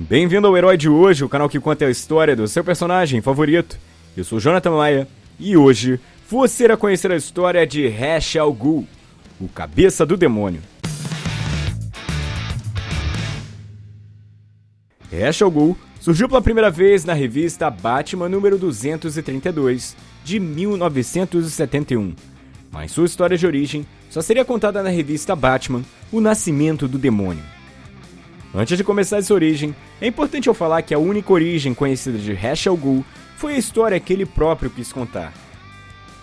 Bem-vindo ao Herói de Hoje, o canal que conta a história do seu personagem favorito. Eu sou Jonathan Maia e hoje você irá conhecer a história de Ra's al Ghul, o cabeça do demônio. Ra's al Ghul surgiu pela primeira vez na revista Batman número 232, de 1971. Mas sua história de origem só seria contada na revista Batman, O Nascimento do Demônio. Antes de começar essa origem, é importante eu falar que a única origem conhecida de Ra's al Ghul foi a história que ele próprio quis contar.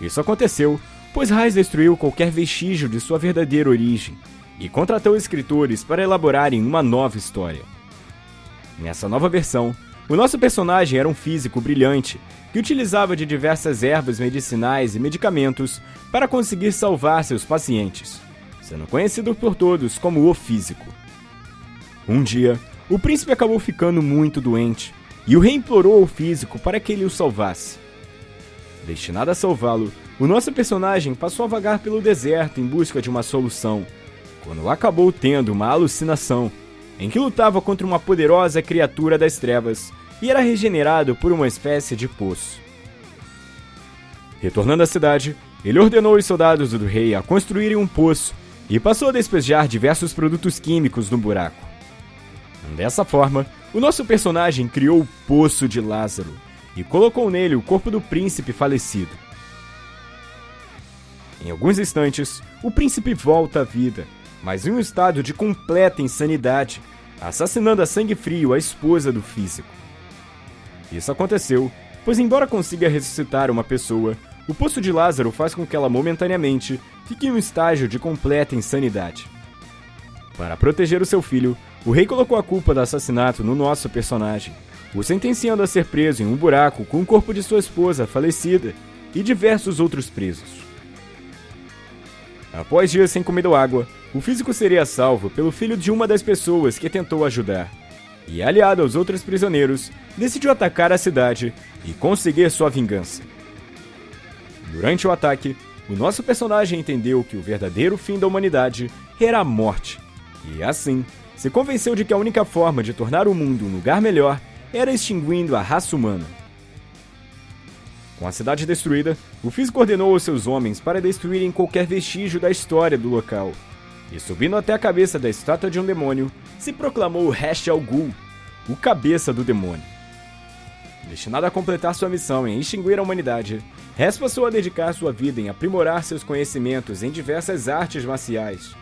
Isso aconteceu pois Ra's destruiu qualquer vestígio de sua verdadeira origem e contratou escritores para elaborarem uma nova história. Nessa nova versão, o nosso personagem era um físico brilhante que utilizava de diversas ervas medicinais e medicamentos para conseguir salvar seus pacientes, sendo conhecido por todos como o Físico. Um dia, o príncipe acabou ficando muito doente e o rei implorou ao físico para que ele o salvasse. Destinado a salvá-lo, o nosso personagem passou a vagar pelo deserto em busca de uma solução, quando acabou tendo uma alucinação em que lutava contra uma poderosa criatura das trevas e era regenerado por uma espécie de poço. Retornando à cidade, ele ordenou os soldados do rei a construírem um poço e passou a despejar diversos produtos químicos no buraco. Dessa forma, o nosso personagem criou o Poço de Lázaro e colocou nele o corpo do príncipe falecido. Em alguns instantes, o príncipe volta à vida, mas em um estado de completa insanidade, assassinando a sangue frio a esposa do físico. Isso aconteceu, pois embora consiga ressuscitar uma pessoa, o Poço de Lázaro faz com que ela momentaneamente fique em um estágio de completa insanidade. Para proteger o seu filho, o rei colocou a culpa do assassinato no nosso personagem, o sentenciando a ser preso em um buraco com o corpo de sua esposa falecida e diversos outros presos. Após dias sem comida ou água, o físico seria salvo pelo filho de uma das pessoas que tentou ajudar. E, aliado aos outros prisioneiros, decidiu atacar a cidade e conseguir sua vingança. Durante o ataque, o nosso personagem entendeu que o verdadeiro fim da humanidade era a morte, e assim se convenceu de que a única forma de tornar o mundo um lugar melhor era extinguindo a raça humana. Com a cidade destruída, o físico ordenou aos seus homens para destruírem qualquer vestígio da história do local. E subindo até a cabeça da estátua de um demônio, se proclamou Ra's al Ghul, o cabeça do demônio. Destinado a completar sua missão em extinguir a humanidade, Ra's passou a dedicar sua vida em aprimorar seus conhecimentos em diversas artes marciais,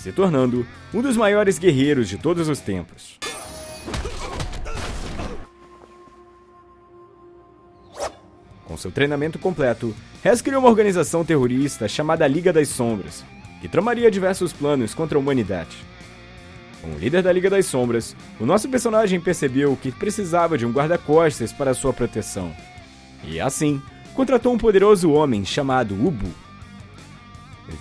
se tornando um dos maiores guerreiros de todos os tempos. Com seu treinamento completo, Hess criou uma organização terrorista chamada Liga das Sombras, que tramaria diversos planos contra a humanidade. Como líder da Liga das Sombras, o nosso personagem percebeu que precisava de um guarda-costas para sua proteção. E assim, contratou um poderoso homem chamado Ubu.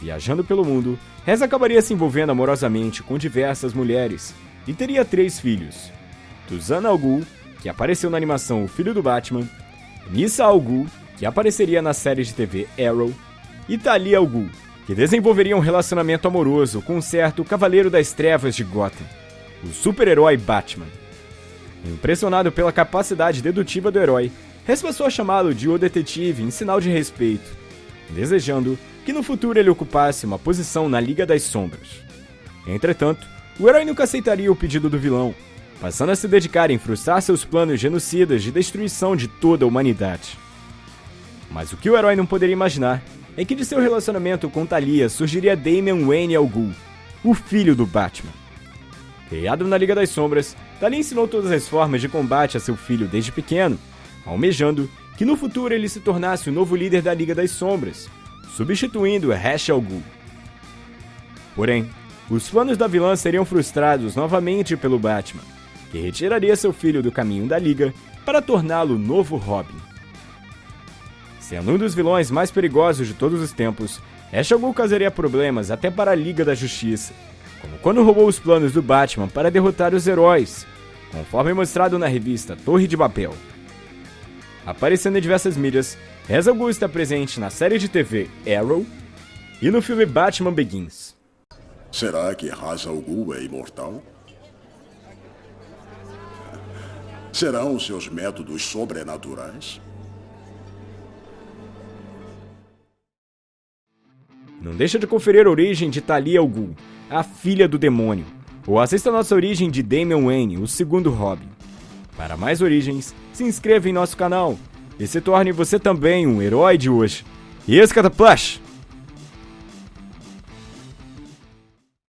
Viajando pelo mundo, Rez acabaria se envolvendo amorosamente com diversas mulheres e teria três filhos: Tuzana Al que apareceu na animação O Filho do Batman, Nissa Al que apareceria na série de TV Arrow, e Talia Al que desenvolveria um relacionamento amoroso com um certo Cavaleiro das Trevas de Gotham, o super-herói Batman. Impressionado pela capacidade dedutiva do herói, Rez passou a chamá-lo de O Detetive em sinal de respeito, desejando que no futuro ele ocupasse uma posição na Liga das Sombras. Entretanto, o herói nunca aceitaria o pedido do vilão, passando a se dedicar em frustrar seus planos genocidas de destruição de toda a humanidade. Mas o que o herói não poderia imaginar é que de seu relacionamento com Talia surgiria Damian Wayne Al Ghul, o filho do Batman. Criado na Liga das Sombras, Talia ensinou todas as formas de combate a seu filho desde pequeno, almejando que no futuro ele se tornasse o novo líder da Liga das Sombras, substituindo Ra's al. Porém, os planos da vilã seriam frustrados novamente pelo Batman, que retiraria seu filho do caminho da Liga para torná-lo novo Robin. Sendo um dos vilões mais perigosos de todos os tempos, Ra's al causaria problemas até para a Liga da Justiça, como quando roubou os planos do Batman para derrotar os heróis, conforme mostrado na revista Torre de Babel. Aparecendo em diversas mídias, al Ghul está presente na série de TV Arrow e no filme Batman Begins. Será que Ra's al Ghul é imortal? Serão seus métodos sobrenaturais? Não deixa de conferir a origem de Talia al Ghul, a filha do demônio, ou assista a nossa origem de Damian Wayne, o segundo Robin. Para mais origens, se inscreva em nosso canal e se torne você também um herói de hoje. E esse Cataplash!